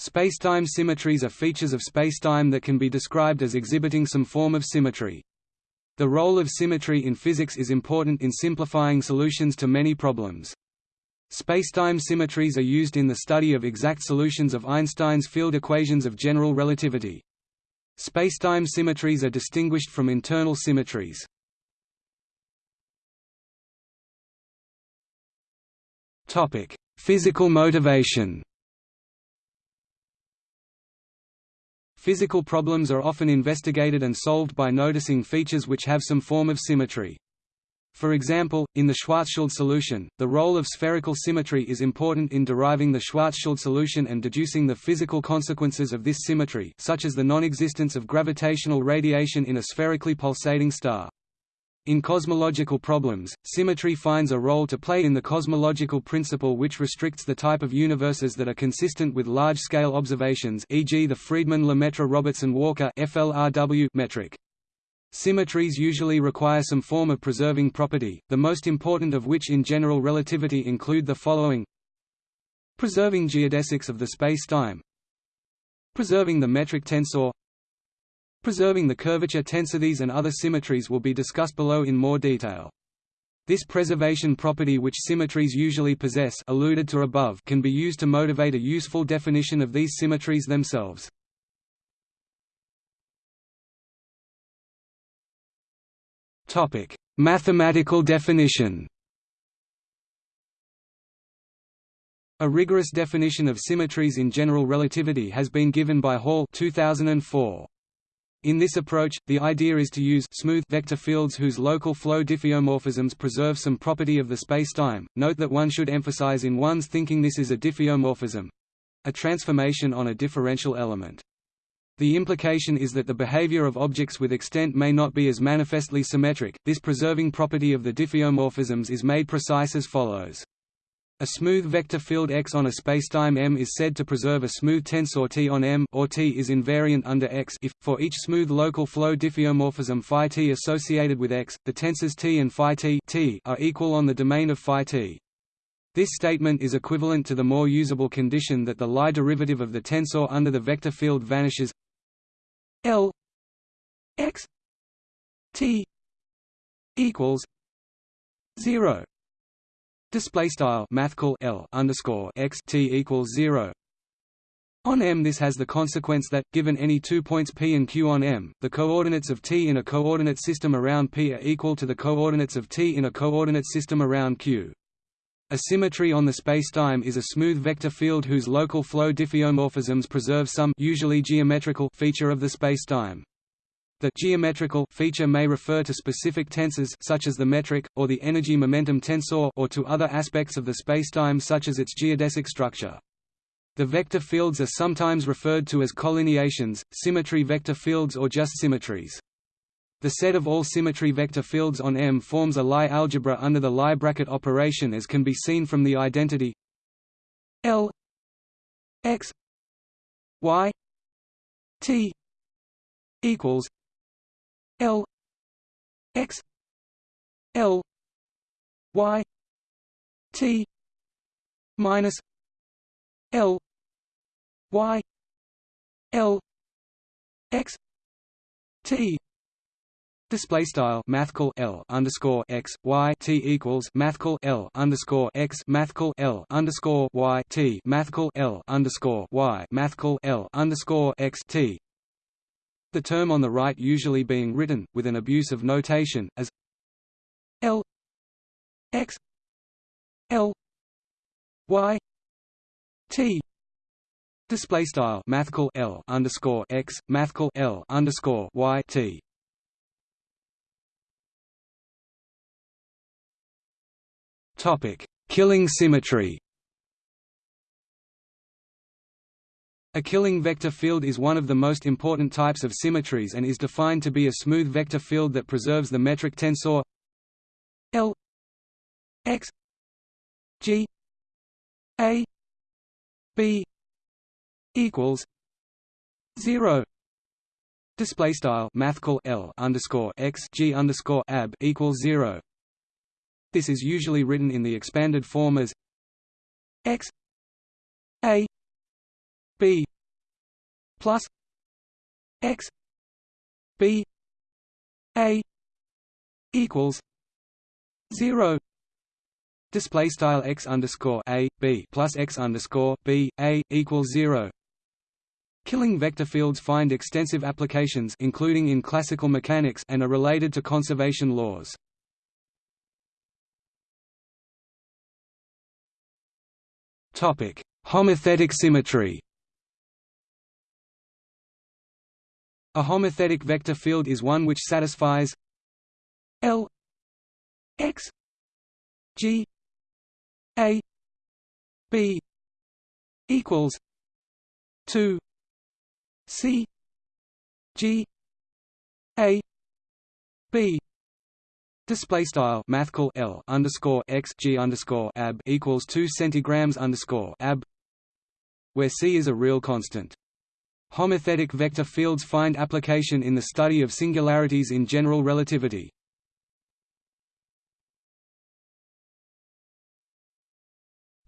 Spacetime symmetries are features of spacetime that can be described as exhibiting some form of symmetry. The role of symmetry in physics is important in simplifying solutions to many problems. Spacetime symmetries are used in the study of exact solutions of Einstein's field equations of general relativity. Spacetime symmetries are distinguished from internal symmetries. Topic: Physical motivation. Physical problems are often investigated and solved by noticing features which have some form of symmetry. For example, in the Schwarzschild solution, the role of spherical symmetry is important in deriving the Schwarzschild solution and deducing the physical consequences of this symmetry such as the non-existence of gravitational radiation in a spherically pulsating star. In cosmological problems, symmetry finds a role to play in the cosmological principle which restricts the type of universes that are consistent with large-scale observations e.g. the Friedmann-Lemaitre-Robertson-Walker metric. Symmetries usually require some form of preserving property, the most important of which in general relativity include the following Preserving geodesics of the space-time Preserving the metric tensor Preserving the curvature tensities and other symmetries will be discussed below in more detail. This preservation property which symmetries usually possess alluded to above can be used to motivate a useful definition of these symmetries themselves. Mathematical definition. A rigorous definition of symmetries in general relativity has been given by Hall 2004. In this approach, the idea is to use smooth vector fields whose local flow diffeomorphisms preserve some property of the spacetime. Note that one should emphasize in one's thinking this is a diffeomorphism a transformation on a differential element. The implication is that the behavior of objects with extent may not be as manifestly symmetric. This preserving property of the diffeomorphisms is made precise as follows. A smooth vector field X on a spacetime M is said to preserve a smooth tensor T on M or T is invariant under X. If, for each smooth local flow diffeomorphism phi T associated with X, the tensors T and phi T, are equal on the domain of phi T. This statement is equivalent to the more usable condition that the Lie derivative of the tensor under the vector field vanishes. L X T equals zero Display style mathcal L underscore x t equals zero. On M this has the consequence that, given any two points P and Q on M, the coordinates of T in a coordinate system around P are equal to the coordinates of T in a coordinate system around Q. A symmetry on the spacetime is a smooth vector field whose local flow diffeomorphisms preserve some usually geometrical feature of the spacetime. The geometrical feature may refer to specific tensors such as the metric, or the energy-momentum tensor or to other aspects of the spacetime such as its geodesic structure. The vector fields are sometimes referred to as collineations, symmetry vector fields or just symmetries. The set of all symmetry vector fields on M forms a Lie algebra under the Lie bracket operation as can be seen from the identity L x y t equals L X L Y T minus L Y L X T. Display style mathcal L underscore x y t equals mathcal L underscore x mathcal L underscore y t mathcal L underscore y mathcal L underscore x t the term on the right usually being written, with an abuse of notation, as L x L y T. Display style mathcal L underscore x mathcal L underscore y T. Topic. Killing symmetry A killing vector field is one of the most important types of symmetries and is defined to be a smooth vector field that preserves the metric tensor L x g a b equals zero. Display style mathcal L underscore x g underscore ab equals zero. This is usually written in the expanded form as x a b plus x b a equals zero display style x underscore a b plus x underscore b a equals zero Killing vector fields find extensive applications including in classical mechanics and are related to conservation laws. Topic: Homothetic symmetry. A homothetic vector field is one which satisfies L x g a b equals 2 c g a b Display style mathcal L underscore x G underscore ab equals two centigrams underscore ab where C is a real constant. Homothetic vector fields find application in the study of singularities in general relativity.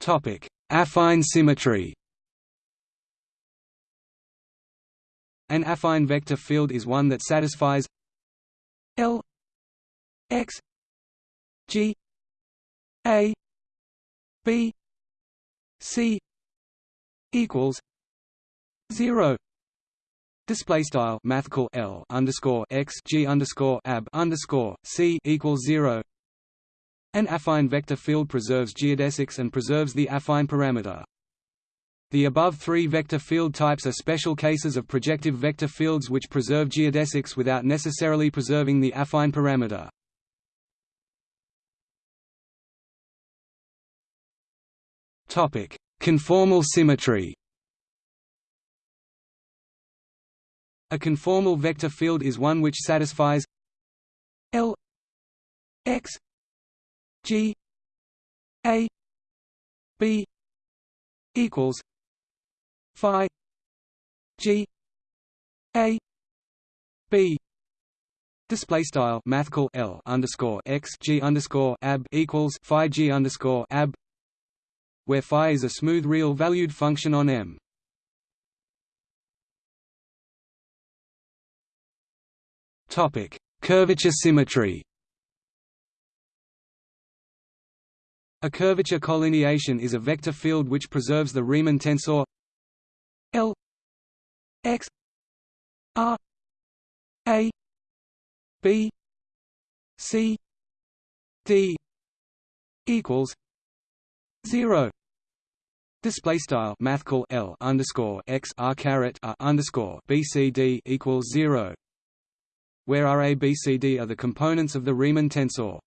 Topic: Affine symmetry. An affine vector field is one that satisfies L x g a b c equals 0 Display style mathcal L underscore x G underscore ab underscore C equals zero. An affine vector field preserves geodesics and preserves the affine parameter. The above three vector field types are special cases of projective vector fields which preserve geodesics without necessarily preserving the affine parameter. Topic: Conformal symmetry. A conformal vector field is one which satisfies L x G A B equals Phi G A B Display style mathcal L underscore x G underscore ab equals Phi G underscore ab where phi is a smooth real valued function on M. Topic: Curvature symmetry. A curvature collineation is a vector field which preserves the Riemann tensor L x r a b c d equals zero Display style mathcal L underscore x R caret R underscore BCD equals zero where RABCD are the components of the Riemann tensor.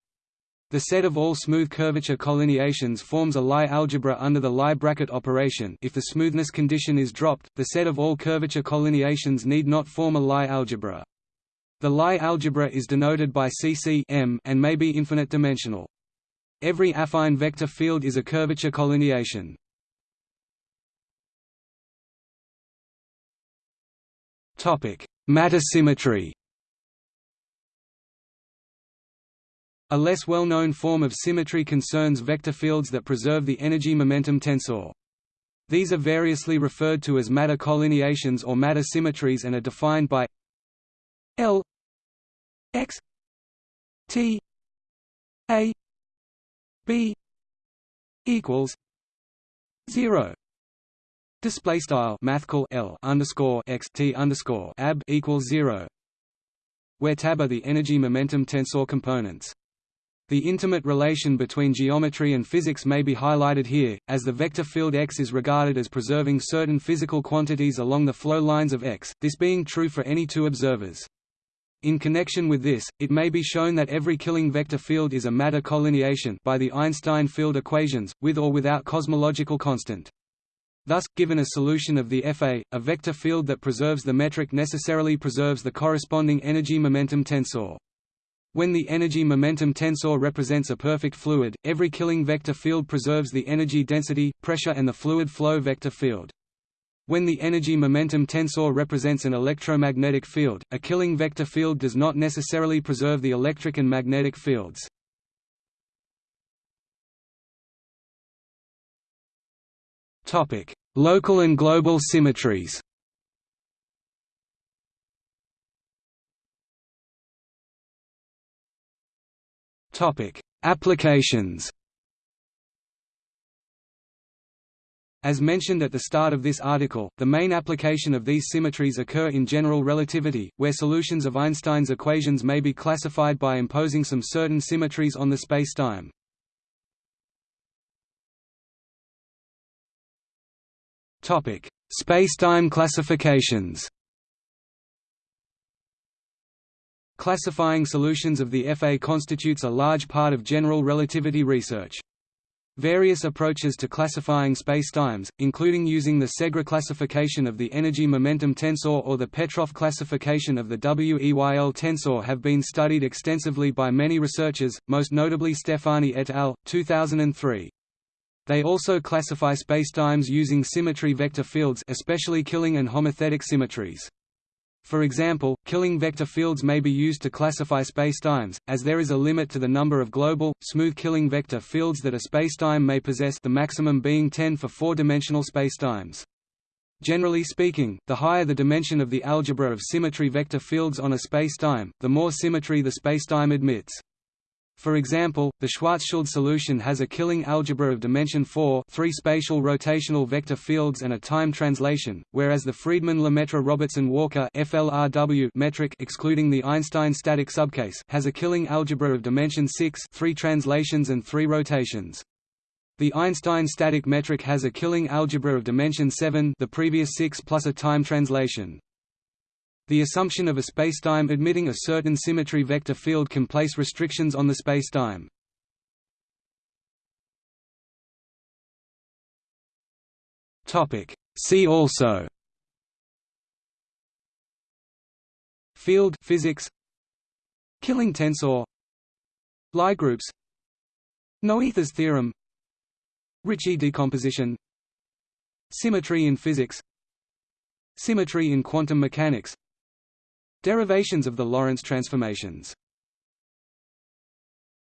The set of all smooth curvature collineations forms a Lie algebra under the Lie bracket operation if the smoothness condition is dropped, the set of all curvature collineations need not form a Lie algebra. The Lie algebra is denoted by CC M and may be infinite dimensional. Every affine vector field is a curvature collineation. Matter symmetry A less well-known form of symmetry concerns vector fields that preserve the energy-momentum tensor. These are variously referred to as matter collineations or matter symmetries and are defined by L x t a b equals zero display style mathcal L underscore x t underscore ab equals zero where tab are the energy momentum tensor components the intimate relation between geometry and physics may be highlighted here, as the vector field X is regarded as preserving certain physical quantities along the flow lines of X, this being true for any two observers. In connection with this, it may be shown that every Killing vector field is a matter collineation by the Einstein field equations, with or without cosmological constant. Thus, given a solution of the EFE, a vector field that preserves the metric necessarily preserves the corresponding energy-momentum tensor. When the energy-momentum tensor represents a perfect fluid, every Killing vector field preserves the energy density, pressure and the fluid flow vector field. When the energy-momentum tensor represents an electromagnetic field, a Killing vector field does not necessarily preserve the electric and magnetic fields. Local and global symmetries. Topic: Applications. As mentioned at the start of this article, the main application of these symmetries occur in general relativity, where solutions of Einstein's equations may be classified by imposing some certain symmetries on the spacetime. Topic: Spacetime classifications. Classifying solutions of the EFE constitutes a large part of general relativity research. Various approaches to classifying spacetimes, including using the Segre classification of the energy-momentum tensor or the Petrov classification of the WEYL tensor have been studied extensively by many researchers, most notably Stephani et al., 2003. They also classify spacetimes using symmetry vector fields especially Killing and homothetic symmetries. For example, Killing vector fields may be used to classify spacetimes, as there is a limit to the number of global, smooth Killing vector fields that a spacetime may possess the maximum being 10 for four-dimensional spacetimes. Generally speaking, the higher the dimension of the algebra of symmetry vector fields on a spacetime, the more symmetry the spacetime admits. For example, the Schwarzschild solution has a killing algebra of dimension 4 three spatial rotational vector fields and a time translation, whereas the Friedmann-Lemaitre-Robertson-Walker metric excluding the Einstein static subcase has a killing algebra of dimension 6 three translations and three rotations. The Einstein static metric has a killing algebra of dimension 7 the previous 6 plus a time translation. The assumption of a spacetime admitting a certain symmetry vector field can place restrictions on the spacetime. See also. Field physics. Killing tensor. Lie groups. Noether's theorem. Ricci decomposition. Symmetry in physics. Symmetry in quantum mechanics Derivations of the Lorentz transformations